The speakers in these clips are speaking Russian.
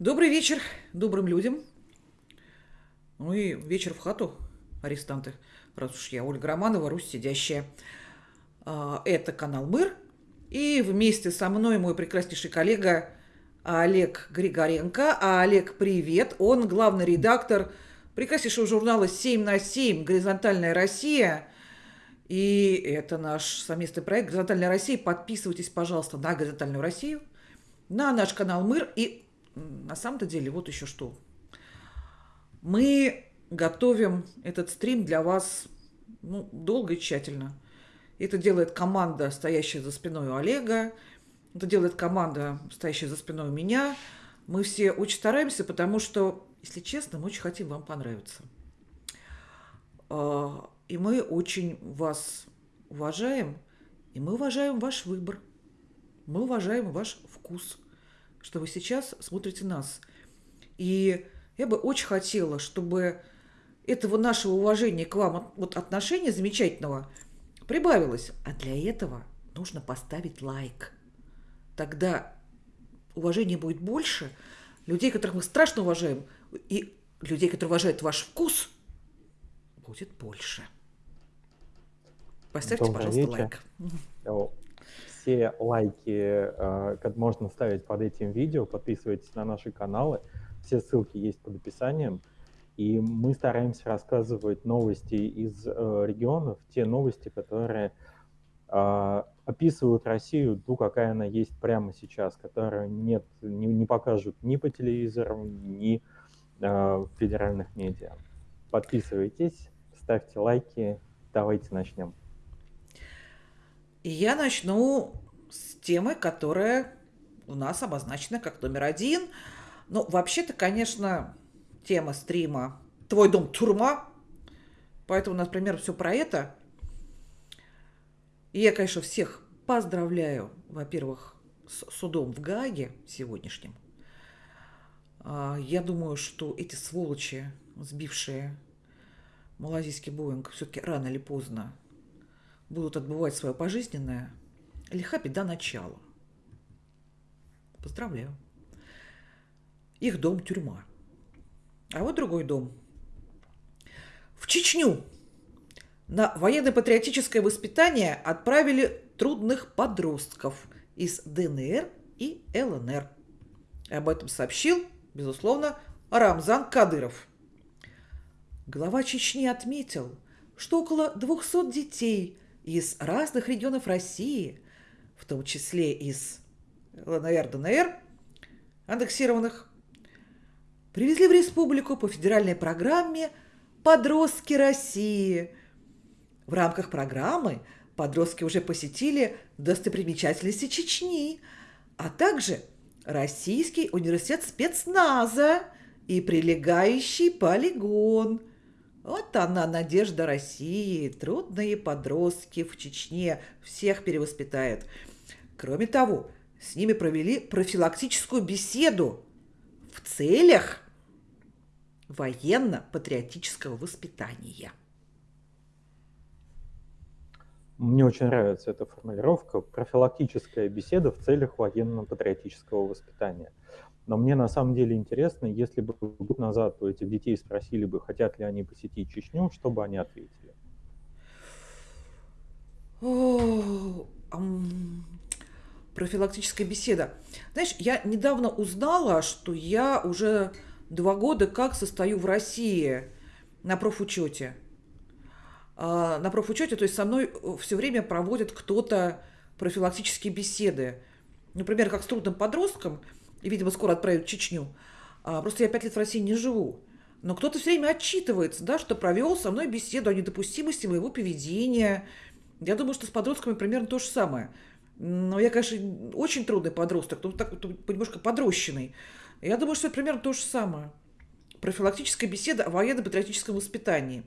Добрый вечер добрым людям. Ну и вечер в хату, арестанты. Раз уж я Ольга Романова, Русь сидящая. А, Это канал Мыр. И вместе со мной мой прекраснейший коллега Олег Григоренко. Олег, привет. Он главный редактор прекраснейшего журнала «7 на 7. Горизонтальная Россия». И это наш совместный проект «Горизонтальная Россия». Подписывайтесь, пожалуйста, на «Горизонтальную Россию», на наш канал Мыр. И на самом-то деле вот еще что. Мы готовим этот стрим для вас ну, долго и тщательно. Это делает команда, стоящая за спиной у Олега. Это делает команда, стоящая за спиной у меня. Мы все очень стараемся, потому что, если честно, мы очень хотим вам понравиться. А, И мы очень вас уважаем, и мы уважаем ваш выбор. Мы уважаем ваш вкус, что вы сейчас смотрите нас. И я бы очень хотела, чтобы этого нашего уважения к вам, от- вот отношения замечательного, прибавилось. А для этого нужно поставить лайк. Тогда уважения будет больше, людей, которых мы страшно уважаем, и людей, которые уважают ваш вкус, будет больше. Поставьте, Добрый пожалуйста, вечер. лайк. Э, Все лайки э, как можно ставить под этим видео, подписывайтесь на наши каналы, все ссылки есть под описанием. И мы стараемся рассказывать новости из э, регионов, те новости, которые а, описывают Россию, ту, какая она есть прямо сейчас, которую нет, не, не покажут ни по телевизору, ни э, в федеральных медиа. Подписывайтесь, ставьте лайки, давайте начнем. И я начну с темы, которая у нас обозначена как номер один. Ну, вообще-то, конечно, тема стрима «Твой дом – тюрьма», поэтому примерно все про это. И я, конечно, всех поздравляю, во-первых, с судом в Гааге сегодняшним. А, Я думаю, что эти сволочи, сбившие малазийский Боинг, все-таки рано или поздно будут отбывать свое пожизненное, лиха беда начала. Поздравляю. Их дом – тюрьма. А вот другой дом. В Чечню на военно-патриотическое воспитание отправили трудных подростков из ДНР и ЛНР. Об этом сообщил, безусловно, Рамзан Кадыров. Глава Чечни отметил, что около 200 детей из разных регионов России, в том числе из ЛНР, ДНР, аннексированных, привезли в республику по федеральной программе «Подростки России». В рамках программы подростки уже посетили достопримечательности Чечни, а также Российский университет спецназа и прилегающий полигон. Вот она, надежда России. Трудные подростки в Чечне всех перевоспитает. Кроме того, с ними провели профилактическую беседу в целях военно-патриотического воспитания. Мне очень нравится эта формулировка профилактическая беседа в целях военно-патриотического воспитания. Но мне на самом деле интересно, если бы год назад у этих детей спросили бы, хотят ли они посетить Чечню, что бы они ответили? Профилактическая беседа. Знаешь, я недавно узнала, что я уже два года как состою в России на профучете. А, На профучете, то есть со мной все время проводит кто-то профилактические беседы. Например, как с трудным подростком, и, видимо, скоро отправят в Чечню. А, Просто я пять лет в России не живу. Но кто-то все время отчитывается, да, что провел со мной беседу о недопустимости моего поведения. Я думаю, что с подростками примерно то же самое. Но я, конечно, очень трудный подросток, ну, так, немножко подрощенный. Я думаю, что это примерно то же самое. Профилактическая беседа о военно-патриотическом воспитании.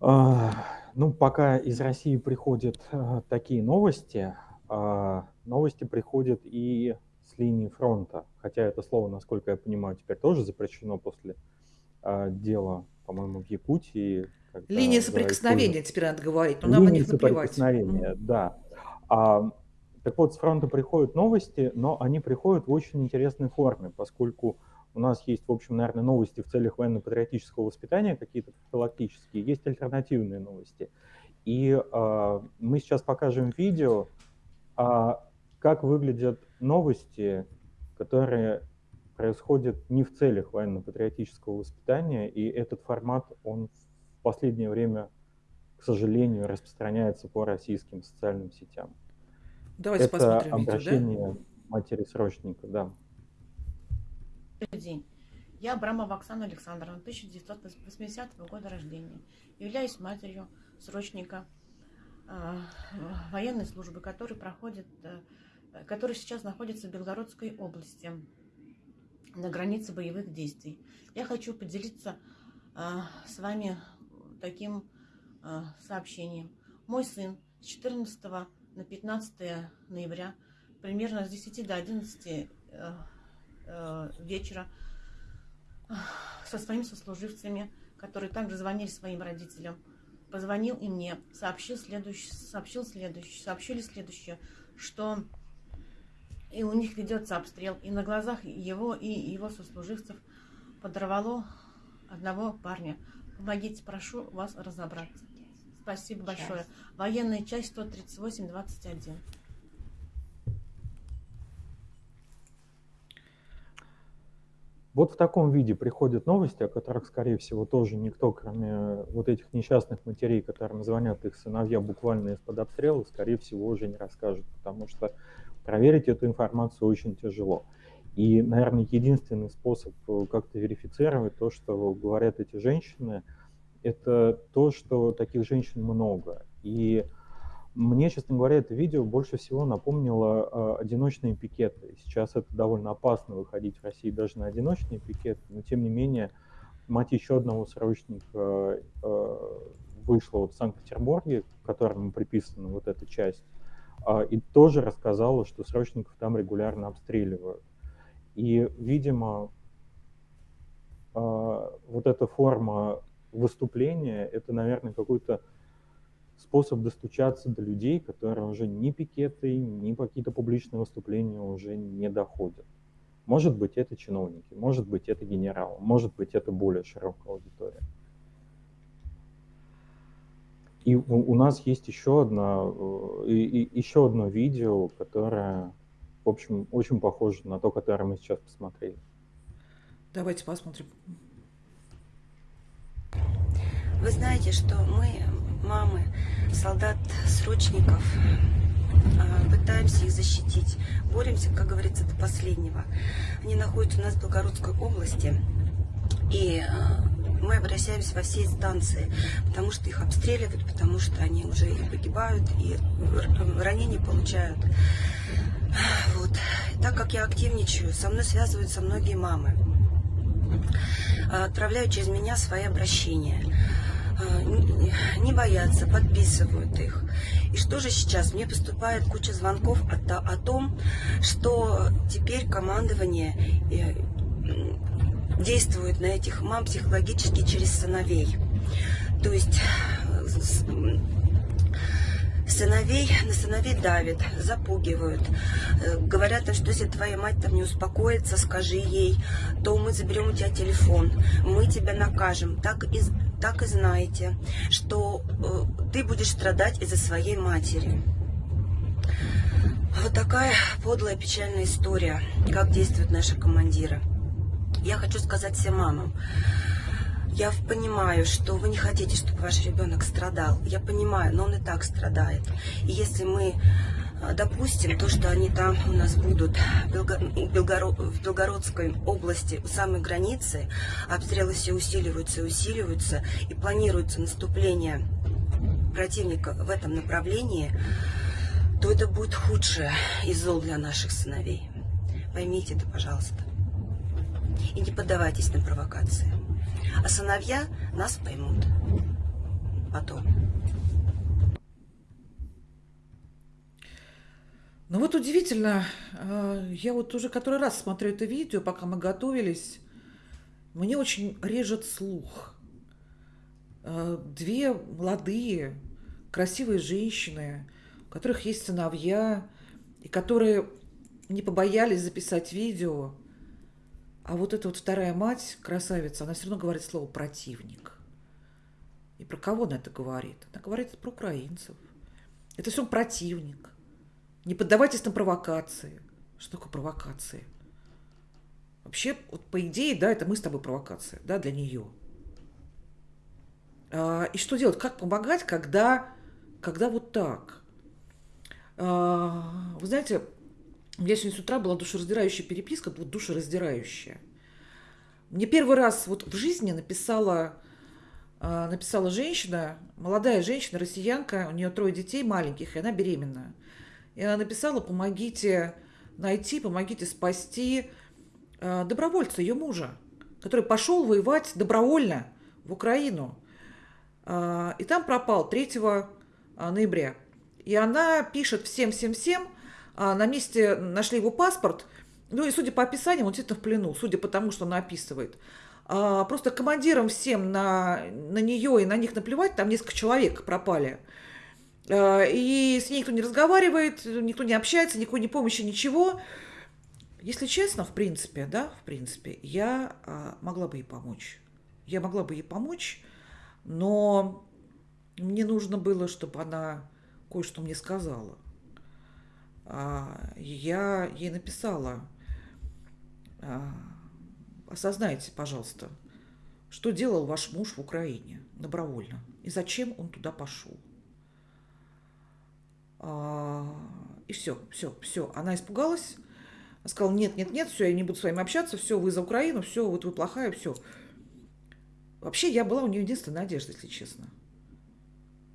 А, Ну, пока из России приходят э, такие новости, новости приходят и с линии фронта. Хотя это слово, насколько я понимаю, теперь тоже запрещено после а, дела, по-моему, в Якутии. Линия соприкосновения теперь надо говорить, но нам на Линии них наплевать. соприкосновения, Мгм. да. А, Так вот, с фронта приходят новости, но они приходят в очень интересной форме, поскольку у нас есть, в общем, наверное, новости в целях военно-патриотического воспитания, какие-то профилактические, есть альтернативные новости. И э, мы сейчас покажем видео, э, как выглядят новости, которые происходят не в целях военно-патриотического воспитания, и этот формат, он в последнее время, к сожалению, распространяется по российским социальным сетям. Давайте Это посмотрим обращение видео, да? матери срочника, да. Добрый день. Я Абрамова Оксана Александровна, 1980 года рождения. Являюсь матерью срочника военной службы, который проходит, э, который сейчас находится в Белгородской области на границе боевых действий. Я хочу поделиться э, с вами таким э, сообщением. Мой сын с 14 на 15 ноября примерно с 10 до 11 э, э, вечера со своими сослуживцами, которые также звонили своим родителям, позвонил и мне, сообщил следующее, сообщил следующее, сообщили следующее, что и у них ведется обстрел, и на глазах его и его сослуживцев подорвало одного парня. Помогите, прошу вас разобраться. Спасибо большое. Военная часть 138-21. Вот в таком виде приходят новости, о которых, скорее всего, тоже никто, кроме вот этих несчастных матерей, которым звонят их сыновья буквально из-под обстрела, скорее всего, уже не расскажет, потому что проверить эту информацию очень тяжело. И, наверное, единственный способ э, как-то верифицировать то, что говорят эти женщины, это то, что таких женщин много. И мне, честно говоря, это видео больше всего напомнило э, одиночные пикеты. Сейчас это довольно опасно выходить в России даже на одиночные пикеты, но тем не менее мать еще одного срочника э, вышла вот в Санкт-Петербурге, которому приписана вот эта часть, э, и тоже рассказала, что срочников там регулярно обстреливают. И, видимо, э, вот эта форма выступления, это, наверное, какой-то способ достучаться до людей, которые уже ни пикеты, ни какие-то публичные выступления уже не доходят. Может быть, это чиновники, может быть, это генерал, может быть, это более широкая аудитория. И у, у нас есть еще одно, и, и, еще одно видео, которое, в общем, очень похоже на то, которое мы сейчас посмотрели. Давайте посмотрим. Вы знаете, что мы мамы, солдат-срочников, а, пытаемся их защитить. Боремся, как говорится, до последнего. Они находятся у нас в Белгородской области. И а, мы обращаемся во все инстанции, потому что их обстреливают, потому что они уже и погибают, и ранения получают. Вот. Так как я активничаю, со мной связываются многие мамы. А, отправляют через меня свои обращения. А, не боятся, подписывают их. И что же сейчас? Мне поступает куча звонков о, том, что теперь командование э, действует на этих мам психологически через сыновей. То есть э, сыновей, на сыновей давят, запугивают. Э, говорят, что если твоя мать там не успокоится, скажи ей, то мы заберем у тебя телефон, мы тебя накажем. Так и так и знаете, что э, ты будешь страдать из-за своей матери. Вот такая подлая печальная история, как действуют наши командиры. Я хочу сказать всем мамам, я понимаю, что вы не хотите, чтобы ваш ребенок страдал. Я понимаю, но он и так страдает. И если мы допустим, то, что они там у нас будут в Белгородской области, у самой границы, обстрелы все усиливаются и усиливаются, и планируется наступление противника в этом направлении, то это будет худшее из зол для наших сыновей. Поймите это, пожалуйста. И не поддавайтесь на провокации. А сыновья нас поймут потом. Ну вот удивительно, э, я вот уже который раз смотрю это видео, пока мы готовились, мне очень режет слух. Э, две молодые, красивые женщины, у которых есть сыновья, и которые не побоялись записать видео. А вот эта вот вторая мать, красавица, она все равно говорит слово «противник». И про кого она это говорит? Она говорит про украинцев. Это все противник. Не поддавайтесь на провокации. Что такое провокации? Вообще, вот по идее, да, это мы с тобой провокация, да, для нее. А, и что делать? Как помогать, когда, когда вот так? А, вы знаете, у меня сегодня с утра была душераздирающая переписка, вот душераздирающая. Мне первый раз вот в жизни написала, а, написала женщина, молодая женщина, россиянка, у нее трое детей маленьких, и она беременна. И она написала, помогите найти, помогите спасти а, добровольца, ее мужа, который пошел воевать добровольно в Украину. А, и там пропал 3 ноября. И она пишет всем-всем-всем, а, на месте нашли его паспорт, ну и судя по описаниям, он действительно в плену, судя по тому, что она описывает. А, просто командирам всем на, на нее и на них наплевать, там несколько человек пропали. А, и с ней никто не разговаривает, никто не общается, никакой ни помощи, ничего. Если честно, в принципе, да, в принципе, я а, могла бы ей помочь. Я могла бы ей помочь, но мне нужно было, чтобы она кое-что мне сказала. А, я ей написала, а, осознайте, пожалуйста, что делал ваш муж в Украине добровольно и зачем он туда пошел. А, и все, все, все. Она испугалась, сказала, нет, нет, нет, все, я не буду с вами общаться, все, вы за Украину, все, вот вы плохая, все. Вообще, я была у нее единственная надежда, если честно.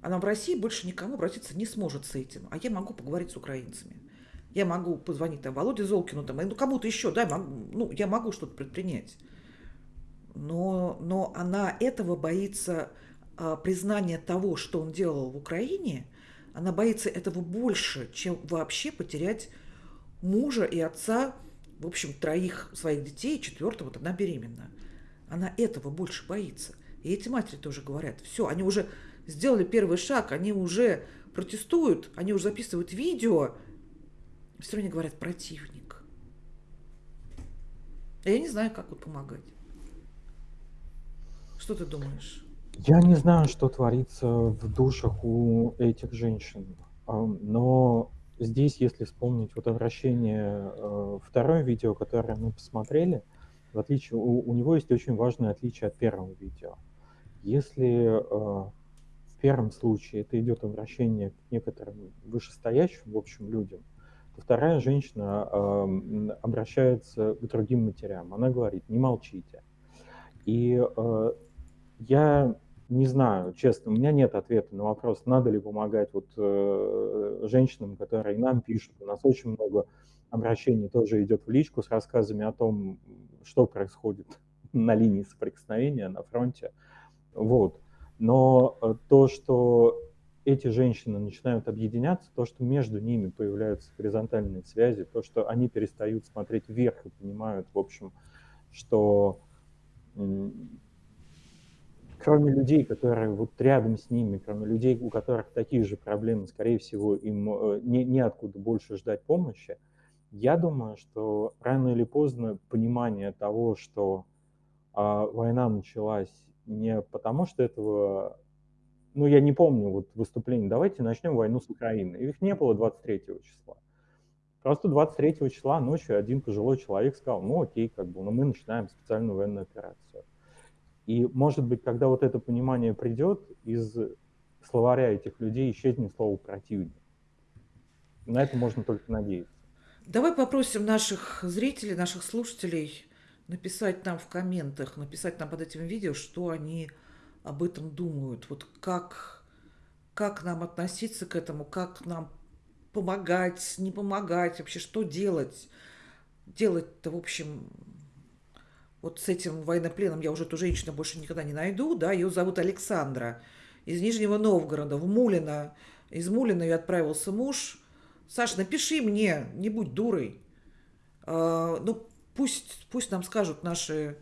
Она в России больше никому обратиться не сможет с этим. А я могу поговорить с украинцами. Я могу позвонить там Володе Золкину, там, ну, кому-то еще, да, могу, ну, я могу что-то предпринять. Но, но она этого боится а, признания того, что он делал в Украине, она боится этого больше, чем вообще потерять мужа и отца, в общем, троих своих детей, четвертого, вот она беременна. Она этого больше боится. И эти матери тоже говорят, все, они уже сделали первый шаг, они уже протестуют, они уже записывают видео, все равно говорят противник. А я не знаю, как вот помогать. Что ты думаешь? Я не знаю, что творится в душах у этих женщин, но здесь, если вспомнить вот обращение, э, второе видео, которое мы посмотрели, в отличие, у, у него есть очень важное отличие от первого видео. Если э, в первом случае это идет обращение к некоторым вышестоящим, в общем, людям, то вторая женщина обращается к другим матерям. Она говорит, не молчите. И э, я не знаю, честно, у меня нет ответа на вопрос, надо ли помогать вот э, женщинам, которые нам пишут. У нас очень много обращений тоже идет в личку с рассказами о том, что происходит на линии соприкосновения на фронте. Вот. Но э, то, что эти женщины начинают объединяться, то, что между ними появляются горизонтальные связи, то, что они перестают смотреть вверх и понимают, в общем, что кроме людей, которые вот рядом с ними, кроме людей, у которых такие же проблемы, скорее всего, им э, не, неоткуда больше ждать помощи, я думаю, что рано или поздно понимание того, что а, война началась не потому, что этого... Ну, я не помню вот выступление. Давайте начнем войну с Украины. Их не было 23 числа. Просто 23 числа ночью один пожилой человек сказал, ну окей, как бы, но ну, мы начинаем специальную военную операцию. И, может быть, когда вот это понимание придет, из словаря этих людей исчезнет слово «противник». На это можно только надеяться. Давай попросим наших зрителей, наших слушателей написать нам в комментах, написать нам под этим видео, что они об этом думают. Вот как, как нам относиться к этому, как нам помогать, не помогать, вообще что делать. Делать-то, в общем, вот с этим военнопленом я уже эту женщину больше никогда не найду, да, ее зовут Александра из Нижнего Новгорода, в Мулино. Из Мулина ее отправился муж. Саша, напиши мне, не будь дурой. А, ну, пусть, пусть нам скажут наши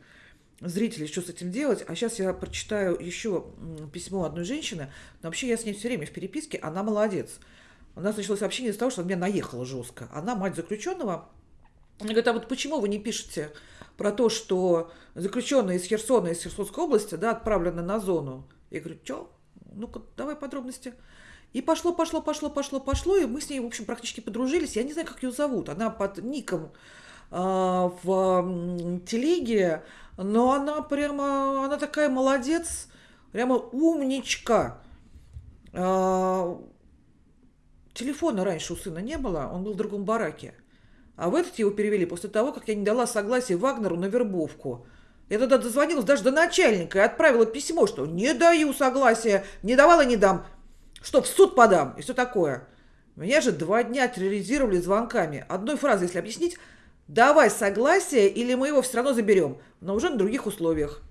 зрители, что с этим делать. А сейчас я прочитаю еще письмо одной женщины. Но вообще я с ней все время в переписке. Она молодец. у нас началось общение из-за того, что она меня наехала жестко. Она мать заключенного. Она говорит, а вот почему вы не пишете про то, что заключенные из Херсона, из Херсонской области, да, отправлены на зону? Я говорю, что? Ну-ка, давай подробности. И пошло, пошло, пошло, пошло, пошло, и мы с ней, в общем, практически подружились. Я не знаю, как ее зовут. Она под ником э, в телеге, но она прямо, она такая молодец, прямо умничка. Э, телефона раньше у сына не было, он был в другом бараке. А в этот его перевели после того, как я не дала согласия Вагнеру на вербовку. Я тогда дозвонилась даже до начальника и отправила письмо, что не даю согласия, не давала, не дам что в суд подам и все такое. Меня же два дня терроризировали звонками. Одной фразой, если объяснить, давай согласие, или мы его все равно заберем, но уже на других условиях.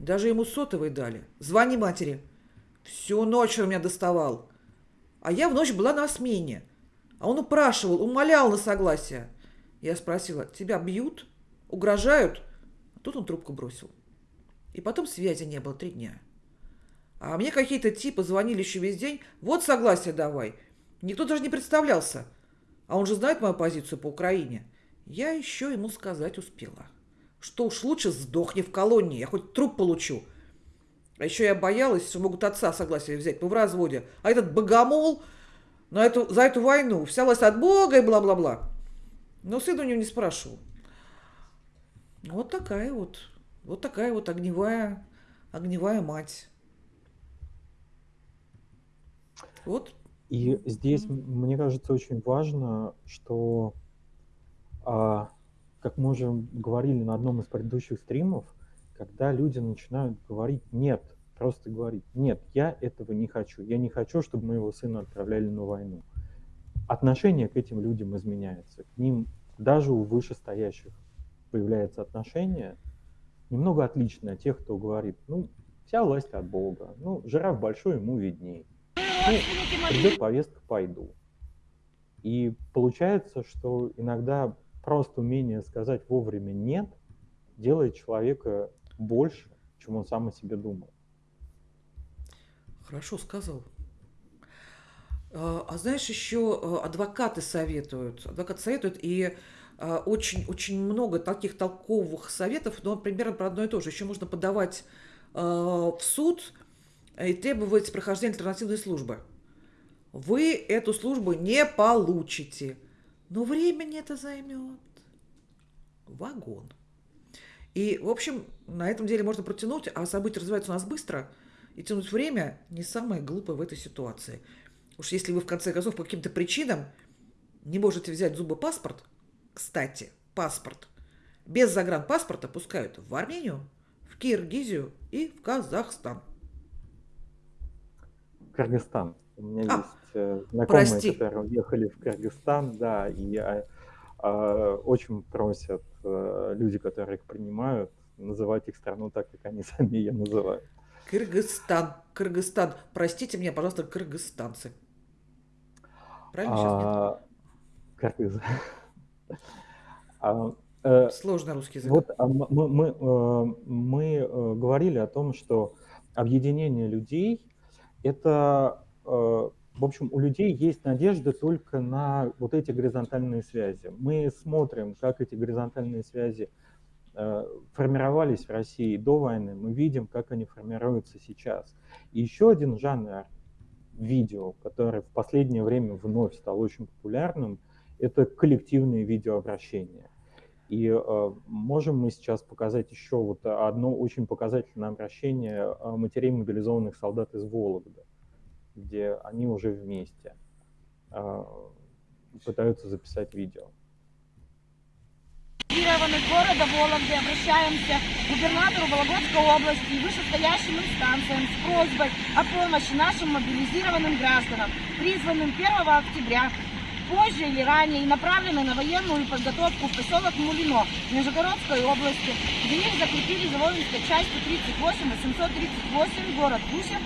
Даже ему сотовый дали. Звони матери. Всю ночь он меня доставал. А я в ночь была на смене. А он упрашивал, умолял на согласие. Я спросила, тебя бьют? Угрожают? Тут он трубку бросил. И потом связи не было три дня. А мне какие-то типы звонили еще весь день. Вот согласие давай. Никто даже не представлялся. А он же знает мою позицию по Украине. Я еще ему сказать успела. Что уж лучше сдохни в колонии, я хоть труп получу. А еще я боялась, что могут отца согласие взять, мы в разводе. А этот богомол на эту, за эту войну вся власть от Бога и бла-бла-бла. Но сын у него не спрашивал. Вот такая вот, вот такая вот огневая, огневая мать. Вот. И здесь, mm-hmm. мне кажется, очень важно, что, а, как мы уже говорили на одном из предыдущих стримов, когда люди начинают говорить «нет», просто говорить «нет, я этого не хочу, я не хочу, чтобы моего сына отправляли на войну». Отношение к этим людям изменяется, к ним даже у вышестоящих появляется отношение немного отличное от тех, кто говорит «ну, вся власть от Бога, ну, жираф большой, ему виднее» ну, придет повестка, пойду. И получается, что иногда просто умение сказать вовремя «нет» делает человека больше, чем он сам о себе думает. Хорошо сказал. А, а знаешь, еще э, адвокаты советуют. Адвокаты советуют, и очень-очень э, много таких толковых советов, но примерно про одно и то же. Еще можно подавать э, в суд и требовать прохождения альтернативной службы. Вы эту службу не получите, но времени это займет вагон. И, в общем, на этом деле можно протянуть, а события развиваются у нас быстро, и тянуть время не самое глупое в этой ситуации. Уж если вы, в конце концов, по каким-то причинам не можете взять зубы паспорт, кстати, паспорт, без загранпаспорта пускают в Армению, в Киргизию и в Казахстан. Кыргызстан. У меня а, есть э, знакомые, прости. которые уехали в Кыргызстан, да, и а, а, очень просят а, люди, которые их принимают, называть их страну так, как они сами ее называют. Кыргызстан, Кыргызстан. Простите меня, пожалуйста, кыргызстанцы. Правильно а, сейчас нет? Кыргыз. А, э, Сложный русский язык. Вот а, мы, мы, мы, э, мы говорили о том, что объединение людей это, э, в общем, у людей есть надежда только на вот эти горизонтальные связи. Мы смотрим, как эти горизонтальные связи э, формировались в России до войны, мы видим, как они формируются сейчас. И еще один жанр видео, который в последнее время вновь стал очень популярным, это коллективные видеообращения. И э, можем мы сейчас показать еще вот одно очень показательное обращение э, матерей мобилизованных солдат из Вологды, где они уже вместе э, пытаются записать видео. Из города Вологды обращаемся к губернатору Вологодской области и вышестоящим инстанциям с просьбой о помощи нашим мобилизированным гражданам, призванным 1 октября позже или ранее и направлены на военную подготовку в поселок Мулино Нижегородской области, где их закрепили за воинской частью 38 838 город Гусев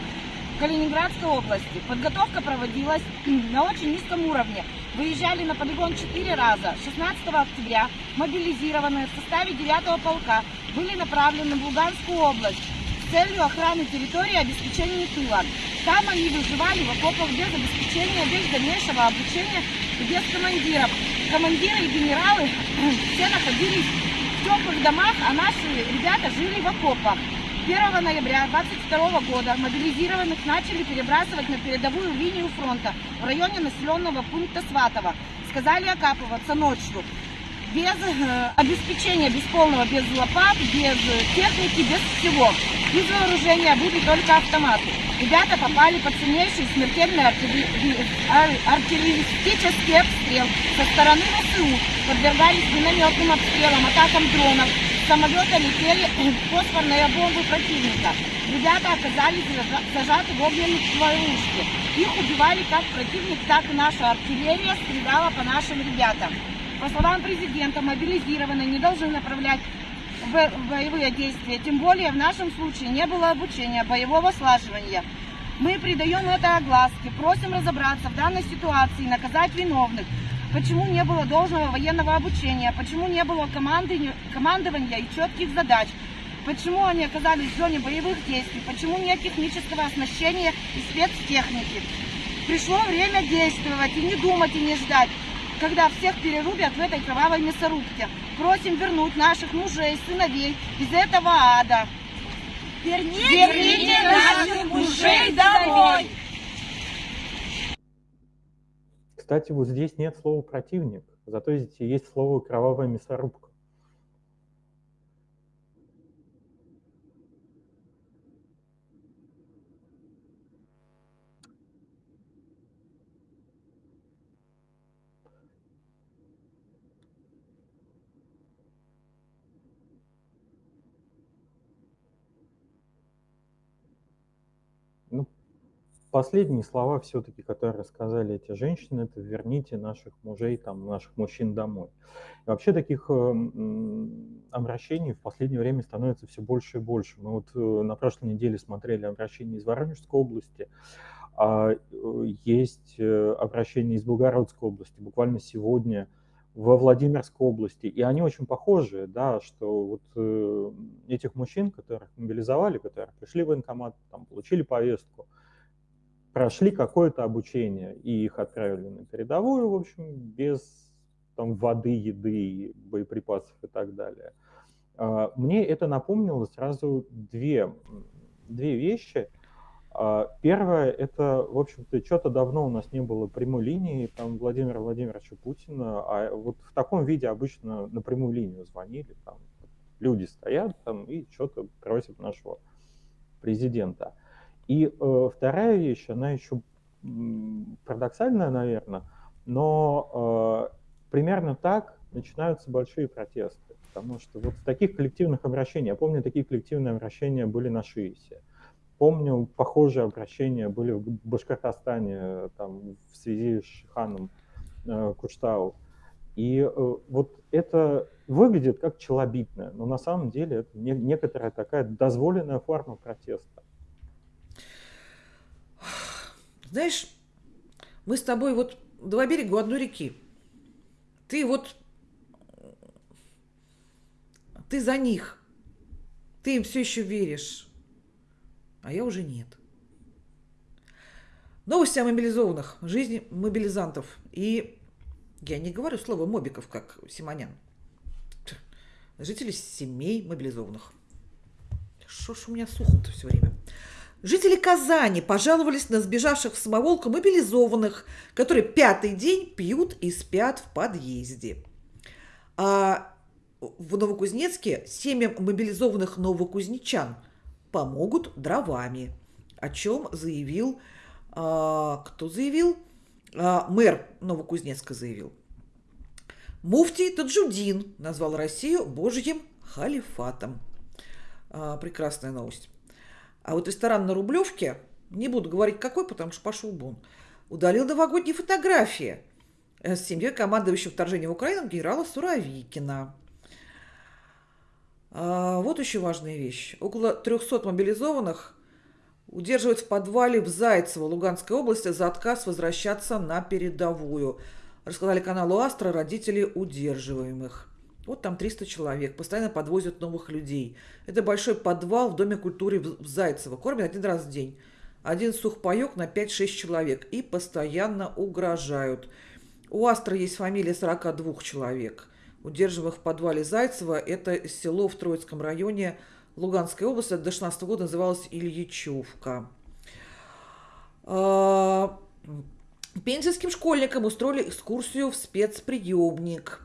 Калининградской области. Подготовка проводилась на очень низком уровне. Выезжали на полигон 4 раза. 16 октября мобилизированные в составе 9 полка были направлены в Луганскую область целью охраны территории и обеспечения тыла. Там они выживали в окопах без обеспечения, без дальнейшего обучения и без командиров. Командиры и генералы все находились в теплых домах, а наши ребята жили в окопах. 1 ноября 22 года мобилизированных начали перебрасывать на передовую линию фронта в районе населенного пункта Сватово. Сказали окапываться ночью без э, обеспечения, без полного, без лопат, без техники, без всего. Из вооружения были только автоматы. Ребята попали под сильнейший смертельный артиллеристический обстрел со стороны ВСУ, подвергались минометным обстрелам, атакам дронов, самолета летели фосфорные бомбы противника. Ребята оказались зажаты в огненных ловушке. Их убивали как противник, так и наша артиллерия стреляла по нашим ребятам. По словам президента, мобилизированные не должны направлять в боевые действия. Тем более в нашем случае не было обучения боевого слаживания. Мы придаем это огласке, просим разобраться в данной ситуации, наказать виновных. Почему не было должного военного обучения, почему не было команды, командования и четких задач, почему они оказались в зоне боевых действий, почему нет технического оснащения и спецтехники. Пришло время действовать и не думать и не ждать когда всех перерубят в этой кровавой мясорубке. Просим вернуть наших мужей, сыновей из этого ада. Верните, Верните наших мужей домой! Кстати, вот здесь нет слова «противник», зато здесь есть слово «кровавая мясорубка». Последние слова все-таки, которые сказали эти женщины, это верните наших мужей, там, наших мужчин домой. И вообще таких э, обращений в последнее время становится все больше и больше. Мы вот э, на прошлой неделе смотрели обращения из Воронежской области, а, э, есть обращения из Белгородской области, буквально сегодня во Владимирской области, и они очень похожи, да, что вот э, этих мужчин, которых мобилизовали, которые пришли в военкомат, там, получили повестку, прошли какое-то обучение и их отправили на передовую, в общем, без там, воды, еды, боеприпасов и так далее. А, мне это напомнило сразу две, две вещи. А, первое, это, в общем-то, что-то давно у нас не было прямой линии там, Владимира Владимировича Путина, а вот в таком виде обычно на прямую линию звонили, там люди стоят там и что-то просят нашего президента. И э, вторая вещь, она еще парадоксальная, наверное, но э, примерно так начинаются большие протесты. Потому что вот в таких коллективных обращений, я помню, такие коллективные обращения были на ШИИСе. Помню, похожие обращения были в Башкортостане там, в связи с Шиханом э, Куштау. И э, вот это выглядит как челобитное, но на самом деле это не, некоторая такая дозволенная форма протеста. Знаешь, мы с тобой вот два берега одной реки. Ты вот... Ты за них. Ты им все еще веришь. А я уже нет. Новости о мобилизованных, жизни мобилизантов. И я не говорю слово мобиков, как Симонян. Жители семей мобилизованных. Что ж у меня сухо-то все время? Жители Казани пожаловались на сбежавших в самоволку мобилизованных, которые пятый день пьют и спят в подъезде. А в Новокузнецке семьям мобилизованных новокузнечан помогут дровами, о чем заявил, а, кто заявил? А, мэр Новокузнецка заявил. Муфтий Таджудин назвал Россию божьим халифатом. А, прекрасная новость. А вот ресторан на Рублевке, не буду говорить какой, потому что пошел бон, удалил новогодние фотографии с семьей командующего вторжением в Украину генерала Суровикина. А, вот еще важная вещь. Около 300 мобилизованных удерживают в подвале в Зайцево, Луганской области, за отказ возвращаться на передовую. Рассказали каналу Астра родители удерживаемых. Вот там 300 человек, постоянно подвозят новых людей. Это большой подвал в Доме культуры в Зайцево. Кормят один раз в день. Один сухпайок на 5-6 человек. И постоянно угрожают. У Астра есть фамилия 42 человек, удерживаемых в подвале Зайцева. Это село в Троицком районе Луганской области. До 16 года называлось Ильичевка. А, пензенским школьникам устроили экскурсию в спецприемник.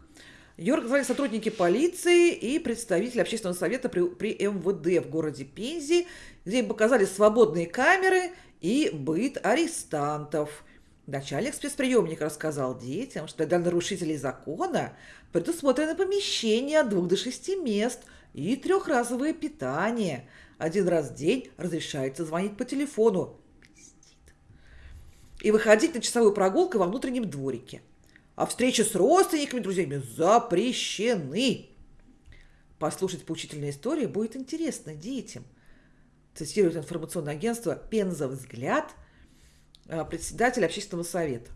Ее организовали сотрудники полиции и представители общественного совета при, при МВД в городе Пензе, где им показали свободные камеры и быт арестантов. Начальник спецприемника рассказал детям, что для нарушителей закона предусмотрено помещение от двух до шести мест и трехразовое питание. Один раз в день разрешается звонить по телефону и выходить на часовую прогулку во внутреннем дворике – а встречи с родственниками, друзьями запрещены. Послушать поучительные истории будет интересно детям. Цитирует информационное агентство «Пенза взгляд» э, председатель общественного совета.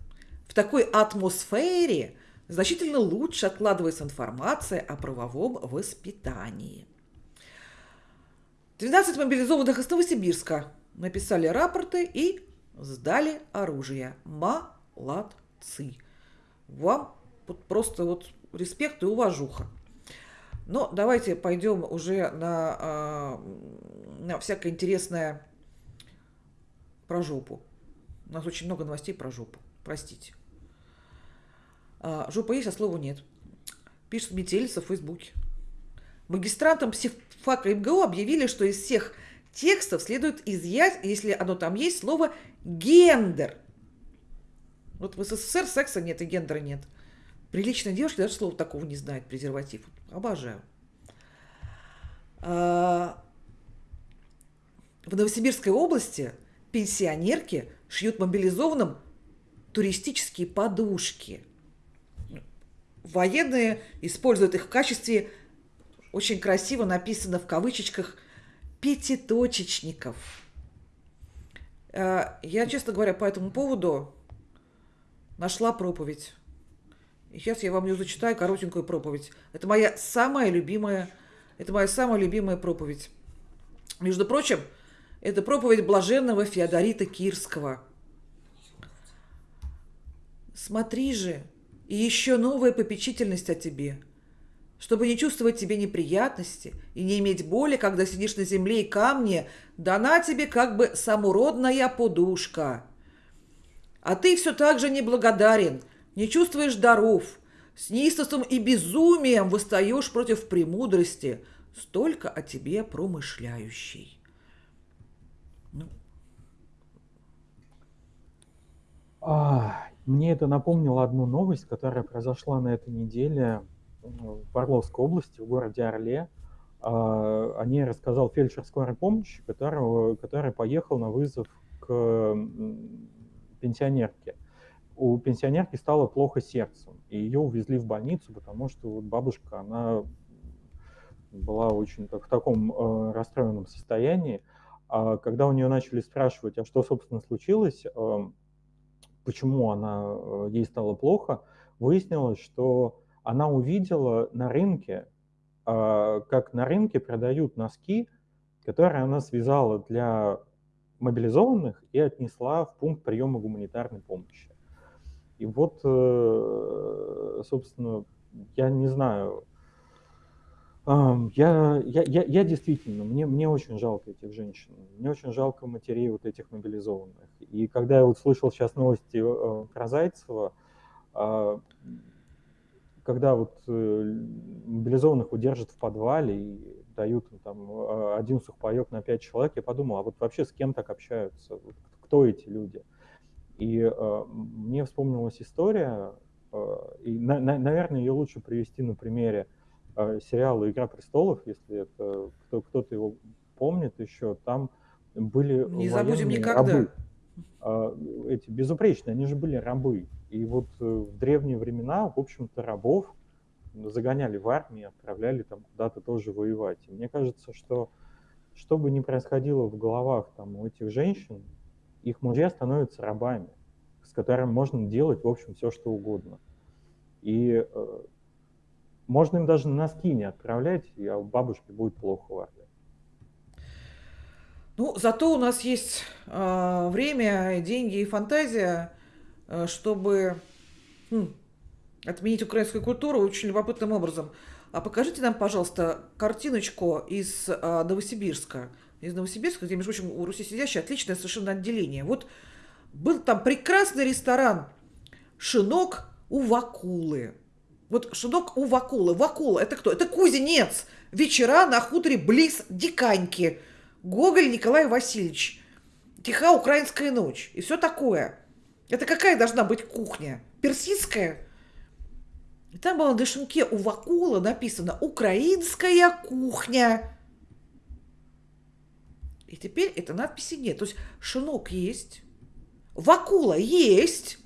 В такой атмосфере значительно лучше откладывается информация о правовом воспитании. 12 мобилизованных из Новосибирска написали рапорты и сдали оружие. Молодцы вам вот просто вот респект и уважуха. Но давайте пойдем уже на, а, на всякое интересное про жопу. У нас очень много новостей про жопу. Простите. А, жопа есть, а слова нет. Пишет метелица в Фейсбуке. Магистрантам психфака МГУ объявили, что из всех текстов следует изъять, если оно там есть, слово «гендер». Вот в СССР секса нет и гендера нет. Приличная девушка даже слова такого не знает, презерватив. Обожаю. А, в Новосибирской области пенсионерки шьют мобилизованным туристические подушки. Военные используют их в качестве, очень красиво написано в кавычечках, пятиточечников. А, я, честно говоря, по этому поводу нашла проповедь. И сейчас я вам ее зачитаю, коротенькую проповедь. Это моя самая любимая, это моя самая любимая проповедь. Между прочим, это проповедь блаженного Феодорита Кирского. Смотри же, и еще новая попечительность о тебе, чтобы не чувствовать тебе неприятности и не иметь боли, когда сидишь на земле и камне, дана тебе как бы самуродная подушка – а ты все так же неблагодарен, не чувствуешь даров, с неистовством и безумием восстаешь против премудрости, столько о тебе промышляющей. Ну. А, мне это напомнило одну новость, которая произошла на этой неделе в Орловской области, в городе Орле. А, о ней рассказал фельдшер скорой помощи, которого, который поехал на вызов к пенсионерки. У пенсионерки стало плохо сердцем, и ее увезли в больницу, потому что вот бабушка, она была очень так, в таком э, расстроенном состоянии. А когда у нее начали спрашивать, а что, собственно, случилось, э, почему она, э, ей стало плохо, выяснилось, что она увидела на рынке, э, как на рынке продают носки, которые она связала для мобилизованных и отнесла в пункт приема гуманитарной помощи. И вот, э, собственно, я не знаю, я, я, я, я действительно, мне, мне очень жалко этих женщин, мне очень жалко матерей вот этих мобилизованных. И когда я вот слышал сейчас новости э, про Зайцева, а, когда вот э, мобилизованных удержат в подвале и дают там а, один сухпайок на пять человек, я подумал, а вот вообще с кем так общаются, кто эти люди? И э, мне вспомнилась история, э, и, на, на, наверное, ее лучше привести на примере э, сериала «Игра престолов», если это кто, кто-то его помнит еще, там были Не забудем никогда. рабы. Э, эти безупречные, они же были рабы. И вот э, в древние времена, в общем-то, рабов загоняли в армии, отправляли там куда-то тоже воевать. И мне кажется, что что бы ни происходило в головах там у этих женщин, их мужья становятся рабами, с которыми можно делать, в общем, все, что угодно. И э, можно им даже носки не отправлять, а у бабушки будет плохо в армии. Ну, зато у нас есть э, время, деньги и фантазия, э, чтобы хм, отменить украинскую культуру очень любопытным образом. А покажите нам, пожалуйста, картиночку из э, Новосибирска. Из Новосибирска, где, между прочим, у Руси сидящие отличное совершенно отделение. Вот был там прекрасный ресторан «Шинок у Вакулы». Вот «Шинок у Вакулы». Вакула – это кто? Это кузнец. Вечера на хуторе близ Диканьки. Гоголь Николай Васильевич. Тиха украинская ночь. И все такое. Это какая должна быть кухня? Персидская? И там было на шинке у Вакула написано «Украинская кухня». И теперь этой надписи нет. То есть шинок есть, Вакула есть,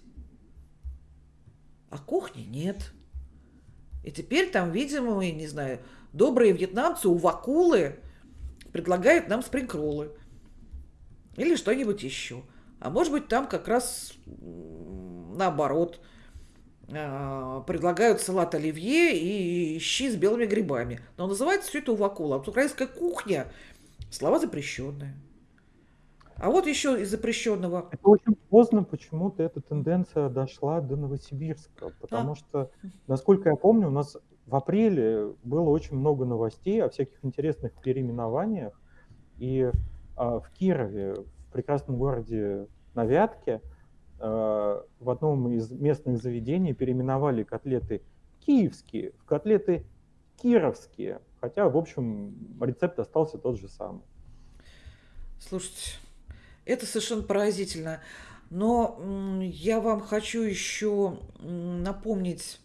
а кухни нет. И теперь там, видимо, мы, не знаю, добрые вьетнамцы у Вакулы предлагают нам спрингроллы. Или что-нибудь еще. А может быть, там как раз наоборот а, предлагают салат оливье и щи с белыми грибами. Но называется все это увакула. А украинская кухня слова запрещенные. А вот еще из запрещенного. Это очень поздно почему-то эта тенденция дошла до Новосибирска, потому а. что, насколько я помню, у нас в апреле было очень много новостей о всяких интересных переименованиях, и а, в Кирове, в прекрасном городе на Вятке, а, в одном из местных заведений переименовали котлеты киевские в котлеты кировские, хотя, в общем, рецепт остался тот же самый. Слушайте, это совершенно поразительно. Но я вам хочу еще напомнить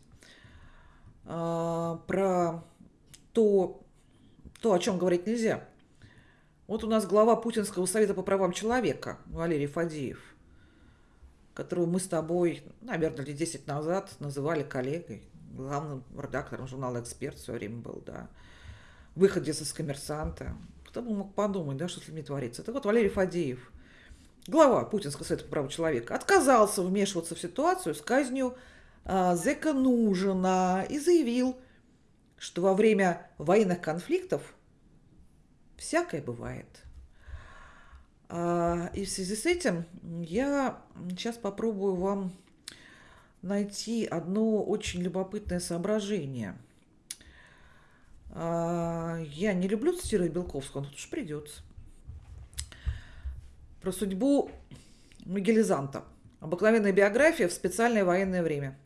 про то, то, о чем говорить нельзя. Вот у нас глава Путинского совета по правам человека Валерий Фадеев, которого мы с тобой, наверное, лет 10 назад называли коллегой, главным редактором журнала «Эксперт» все время был, да, выходец из «Коммерсанта». Кто бы мог подумать, да, что с людьми творится. Это вот Валерий Фадеев – глава Путинского совета по правам человека, отказался вмешиваться в ситуацию с казнью э, Зека Нужина и заявил, что во время военных конфликтов всякое бывает. А, и в связи с этим я сейчас попробую вам найти одно очень любопытное соображение. А, я не люблю цитировать Белковского, но тут уж придется про судьбу Мигелизанта. Обыкновенная биография в специальное военное время.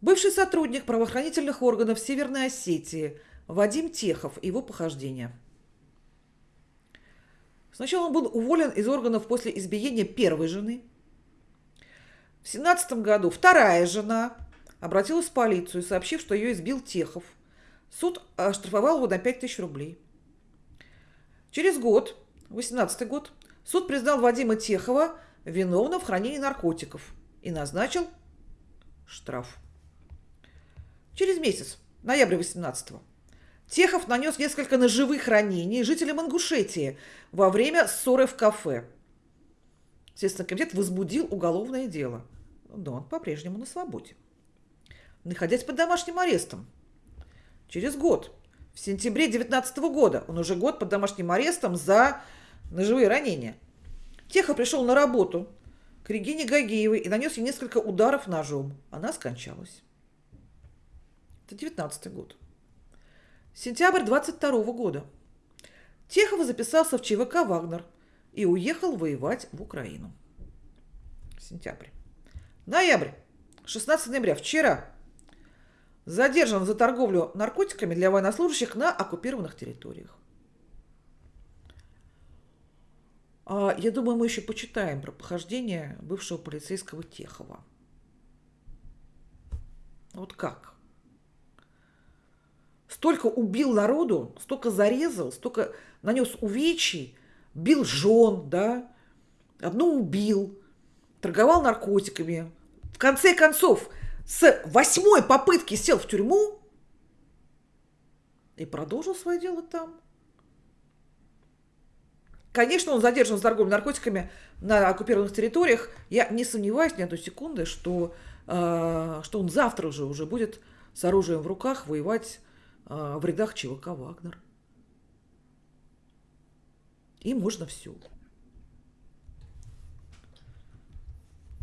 Бывший сотрудник правоохранительных органов Северной Осетии Вадим Техов и его похождения. Сначала он был уволен из органов после избиения первой жены. В 17 году вторая жена обратилась в полицию, сообщив, что ее избил Техов. Суд оштрафовал его на 5000 рублей. Через год, 18 год, Суд признал Вадима Техова виновным в хранении наркотиков и назначил штраф. Через месяц, ноябрь 18-го, Техов нанес несколько ножевых ранений жителям Ингушетии во время ссоры в кафе. Следственный комитет возбудил уголовное дело, но он по-прежнему на свободе. Находясь под домашним арестом, через год, в сентябре 19 года, он уже год под домашним арестом за ножевые ранения. Теха пришел на работу к Регине Гагеевой и нанес ей несколько ударов ножом. Она скончалась. Это 19 год. Сентябрь 22 года. Техов записался в ЧВК «Вагнер» и уехал воевать в Украину. Сентябрь. Ноябрь. 16 ноября. Вчера. Задержан за торговлю наркотиками для военнослужащих на оккупированных территориях. А, я думаю, мы еще почитаем про похождение бывшего полицейского Техова. Вот как? Столько убил народу, столько зарезал, столько нанес увечий, бил жен, да, одну убил, торговал наркотиками. В конце концов, с восьмой попытки сел в тюрьму и продолжил свое дело там. Конечно, он задержан с торговлей наркотиками на оккупированных территориях. Я не сомневаюсь ни одной секунды, что, э, что он завтра уже, уже будет с оружием в руках воевать в рядах ЧВК «Вагнер». И можно все.